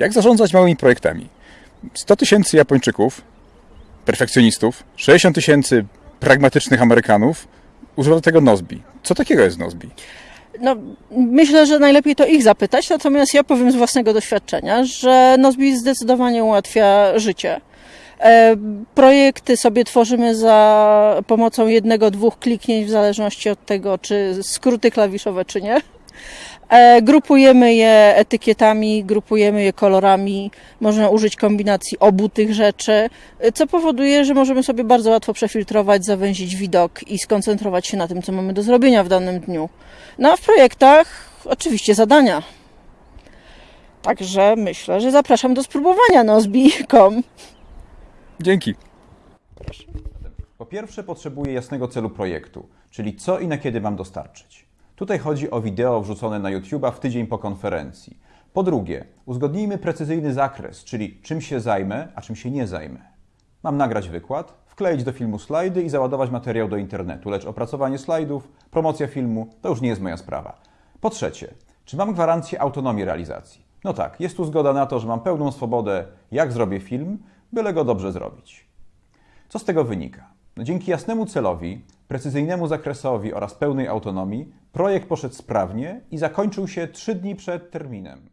Jak zarządzać małymi projektami? 100 tysięcy Japończyków, perfekcjonistów, 60 tysięcy pragmatycznych Amerykanów używa do tego Nozbi. Co takiego jest Nozbi? No, myślę, że najlepiej to ich zapytać, natomiast ja powiem z własnego doświadczenia, że Nozbi zdecydowanie ułatwia życie. E, Projekty sobie tworzymy za pomocą jednego, dwóch kliknięć, w zależności od tego, czy skróty klawiszowe, czy nie. E, Grupujemy je etykietami, grupujemy je kolorami, można użyć kombinacji obu tych rzeczy, e, co powoduje, że możemy sobie bardzo łatwo przefiltrować, zawęzić widok i skoncentrować się na tym, co mamy do zrobienia w danym dniu. No a w projektach oczywiście zadania. Także myślę, że zapraszam do spróbowania Nozbi.com. Dzięki. Po pierwsze, potrzebuję jasnego celu projektu, czyli co i na kiedy mam dostarczyć. Tutaj chodzi o wideo wrzucone na YouTube'a w tydzień po konferencji. Po drugie, uzgodnijmy precyzyjny zakres, czyli czym się zajmę, a czym się nie zajmę. Mam nagrać wykład, wkleić do filmu slajdy i załadować materiał do internetu, lecz opracowanie slajdów, promocja filmu to już nie jest moja sprawa. Po trzecie, czy mam gwarancję autonomii realizacji? No tak, jest tu zgoda na to, że mam pełną swobodę, jak zrobię film, byle go dobrze zrobić. Co z tego wynika? No, dzięki jasnemu celowi, precyzyjnemu zakresowi oraz pełnej autonomii, projekt poszedł sprawnie i zakończył się trzy dni przed terminem.